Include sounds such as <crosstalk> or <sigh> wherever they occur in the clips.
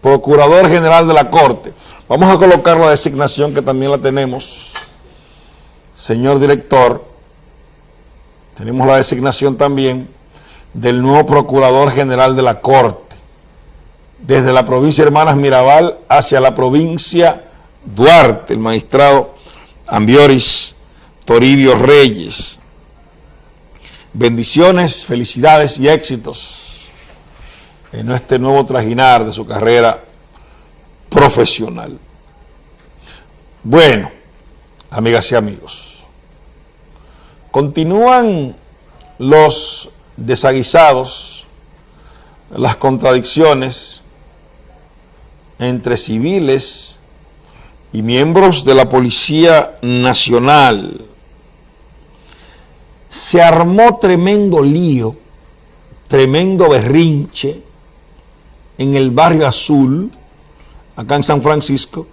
Procurador General de la Corte. Vamos a colocar la designación que también la tenemos. Señor director, tenemos la designación también del nuevo Procurador General de la Corte, desde la provincia de Hermanas Mirabal hacia la provincia Duarte, el magistrado Ambioris Toribio Reyes. Bendiciones, felicidades y éxitos en este nuevo trajinar de su carrera profesional. Bueno, amigas y amigos, continúan los desaguisados, las contradicciones entre civiles y miembros de la Policía Nacional. Se armó tremendo lío, tremendo berrinche en el barrio azul, acá en San Francisco,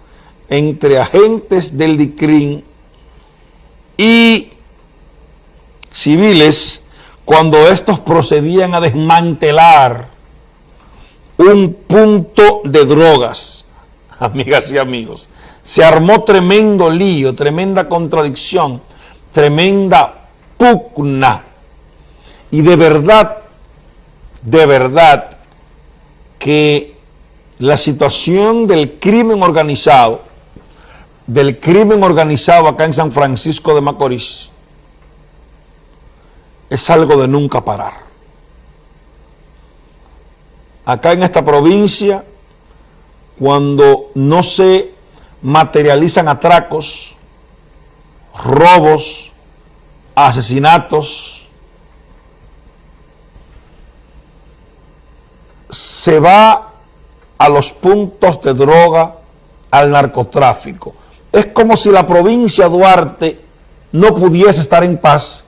entre agentes del DICRIN y civiles cuando estos procedían a desmantelar un punto de drogas, <laughs> amigas y amigos. Se armó tremendo lío, tremenda contradicción, tremenda pugna. Y de verdad, de verdad, que la situación del crimen organizado, del crimen organizado acá en San Francisco de Macorís, es algo de nunca parar. Acá en esta provincia, cuando no se materializan atracos, robos, asesinatos, se va a los puntos de droga, al narcotráfico. Es como si la provincia Duarte no pudiese estar en paz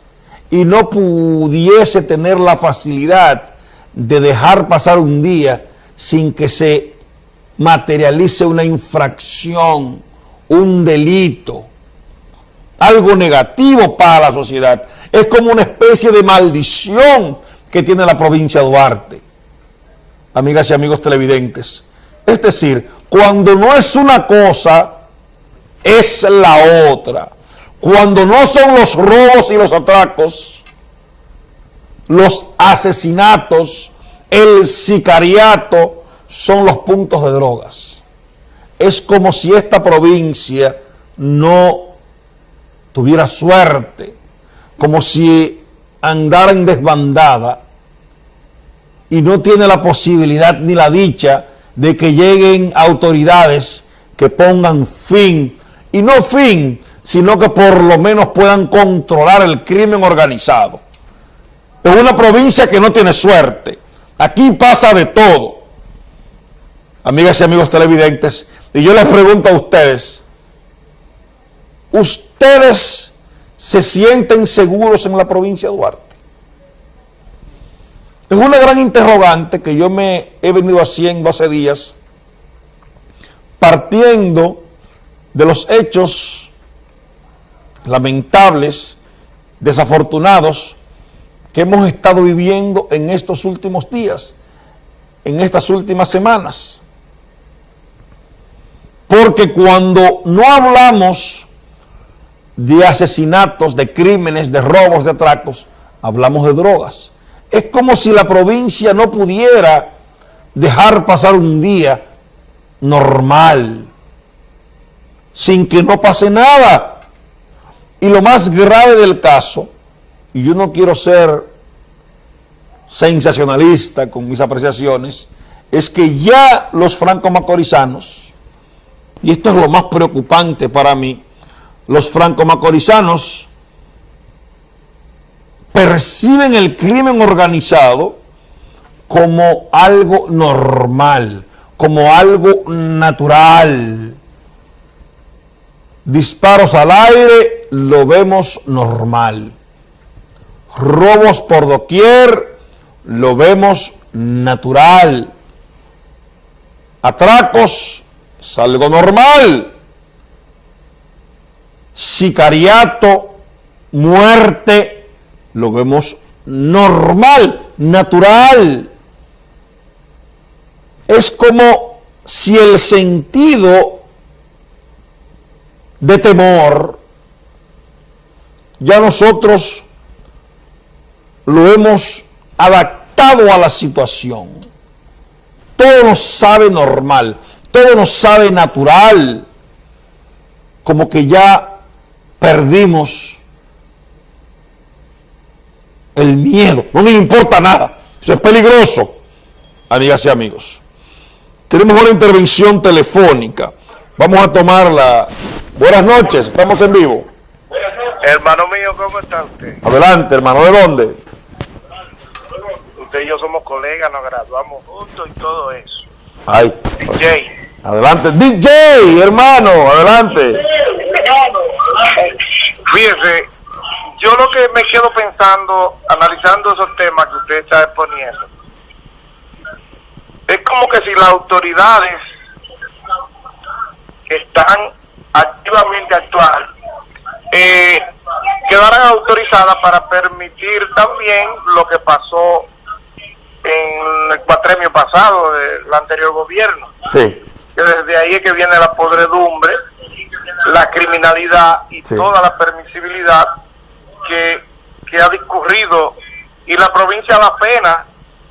y no pudiese tener la facilidad de dejar pasar un día sin que se materialice una infracción, un delito, algo negativo para la sociedad. Es como una especie de maldición que tiene la provincia Duarte, amigas y amigos televidentes. Es decir, cuando no es una cosa, es la otra. Cuando no son los robos y los atracos, los asesinatos, el sicariato, son los puntos de drogas. Es como si esta provincia no tuviera suerte, como si andara en desbandada y no tiene la posibilidad ni la dicha de que lleguen autoridades que pongan fin, y no fin, sino que por lo menos puedan controlar el crimen organizado. Es una provincia que no tiene suerte. Aquí pasa de todo. Amigas y amigos televidentes, y yo les pregunto a ustedes, ¿ustedes se sienten seguros en la provincia de Duarte? Es una gran interrogante que yo me he venido haciendo hace días, partiendo de los hechos lamentables, desafortunados que hemos estado viviendo en estos últimos días, en estas últimas semanas. Porque cuando no hablamos de asesinatos, de crímenes, de robos, de atracos, hablamos de drogas. Es como si la provincia no pudiera dejar pasar un día normal, sin que no pase nada. Y lo más grave del caso, y yo no quiero ser sensacionalista con mis apreciaciones, es que ya los franco-macorizanos, y esto es lo más preocupante para mí, los franco-macorizanos perciben el crimen organizado como algo normal, como algo natural. Disparos al aire lo vemos normal. Robos por doquier, lo vemos natural. Atracos, es algo normal. Sicariato, muerte, lo vemos normal, natural. Es como si el sentido de temor ya nosotros lo hemos adaptado a la situación. Todo nos sabe normal, todo nos sabe natural, como que ya perdimos el miedo, no nos importa nada, eso es peligroso, amigas y amigos. Tenemos una intervención telefónica, vamos a tomarla. Buenas noches, estamos en vivo. Hermano mío, ¿cómo está usted? Adelante, hermano, ¿de dónde? Usted y yo somos colegas, nos graduamos juntos y todo eso. Ay, DJ. adelante, DJ, hermano, adelante. Fíjese, yo lo que me quedo pensando, analizando esos temas que usted está exponiendo, es como que si las autoridades que están activamente actual eh, quedaran autorizadas para permitir también lo que pasó en el cuatremio pasado del anterior gobierno. Sí, Que desde ahí es que viene la podredumbre, la criminalidad y Sí. toda la permisibilidad que, que ha discurrido y la provincia da pena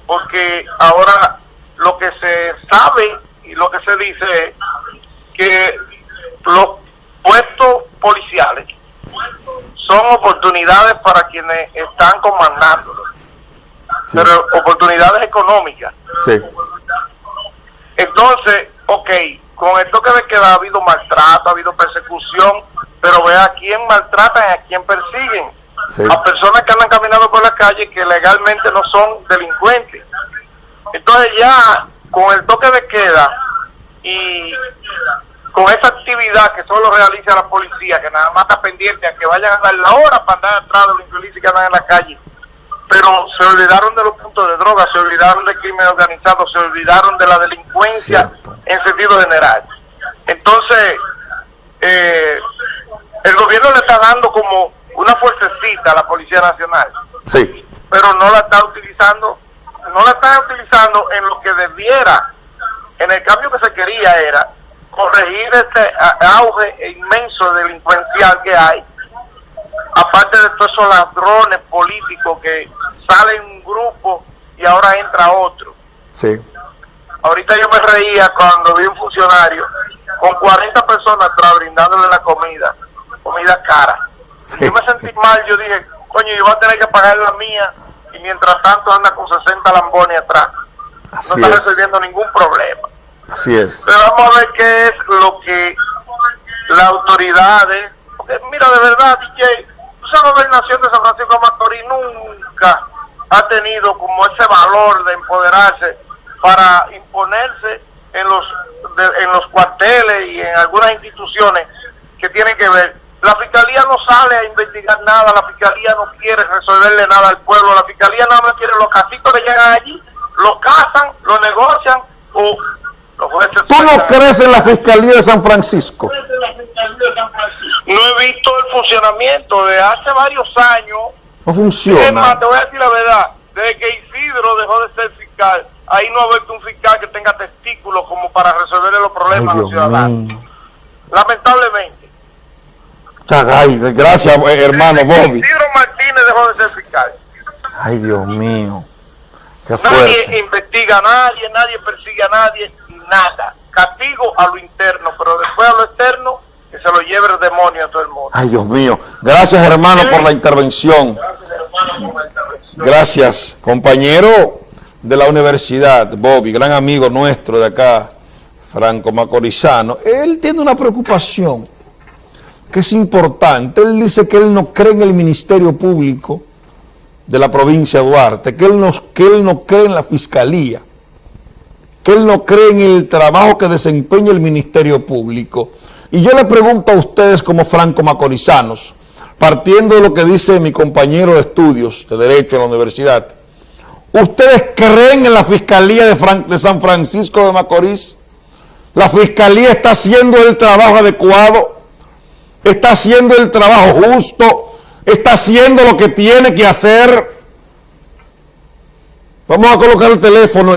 porque ahora lo que se sabe y lo que se dice es que los puestos policiales son oportunidades para quienes están comandándolos, sí, pero oportunidades económicas. sí, Entonces, ok, con el toque de queda ha habido maltrato, ha habido persecución, pero ve a quién maltratan y a quién persiguen. Sí, A personas que andan caminando por la calle que legalmente no son delincuentes. Entonces ya con el toque de queda y con esa actividad que solo realiza la policía, que nada más está pendiente a que vayan a dar la hora para andar atrás de los infelices que andan en la calle, pero se olvidaron de los puntos de droga, se olvidaron del crimen organizado, se olvidaron de la delincuencia Cierto. en sentido general. Entonces, eh, el gobierno le está dando como una fuercecita a la Policía Nacional, sí, pero no la está utilizando, no la está utilizando en lo que debiera. En el cambio que se quería era corregir este auge inmenso delincuencial que hay, aparte de todos esos ladrones políticos que salen un grupo y ahora entra otro. sí, Ahorita yo me reía cuando vi un funcionario con 40 personas atrás brindándole la comida, comida cara. Sí. Yo me sentí mal, yo dije, coño, yo voy a tener que pagar la mía y mientras tanto anda con 60 lambones atrás. No está es, resolviendo ningún problema. así es, Pero vamos a ver qué es lo que las autoridades, porque mira, de verdad, DJ, esa gobernación de San Francisco de Macorís nunca ha tenido como ese valor de empoderarse para imponerse en los de- en los cuarteles y en algunas instituciones que tienen que ver. La fiscalía no sale a investigar nada, la fiscalía no quiere resolverle nada al pueblo, la fiscalía nada más quiere los casitos que llegan allí, los cazan, los negocian o los jueces ¿Tú no crees en la Fiscalía de San Francisco? No he visto el funcionamiento de hace varios años. No Es más, funciona. te voy a decir la verdad. Desde que Isidro dejó de ser fiscal, ahí no ha habido un fiscal que tenga testículos como para resolverle los Ay, problemas a los ciudadanos. mío. Lamentablemente. Ay, gracias, eh, hermano Bobby. Martínez dejó de ser fiscal. Ay, Dios mío. Qué Nadie fuerte. investiga a nadie, nadie persigue a nadie, nada. Castigo a lo interno, pero después a lo externo, que se lo lleve el demonio a todo el mundo. Ay, Dios mío. Gracias, hermano, por la intervención. Gracias, compañero de la universidad, Bobby, gran amigo nuestro de acá, Franco Macorizano. Él tiene una preocupación que es importante. Él dice que él no cree en el Ministerio Público de la provincia de Duarte, que él no, que él no cree en la Fiscalía, que él no cree en el trabajo que desempeña el Ministerio Público. Y yo le pregunto a ustedes como franco macorizanos, partiendo de lo que dice mi compañero de estudios de Derecho en la universidad, ¿ustedes creen en la Fiscalía de, de San Francisco de Macorís? ¿La Fiscalía está haciendo el trabajo adecuado? ¿Está haciendo el trabajo justo? ¿Está haciendo lo que tiene que hacer? Vamos a colocar el teléfono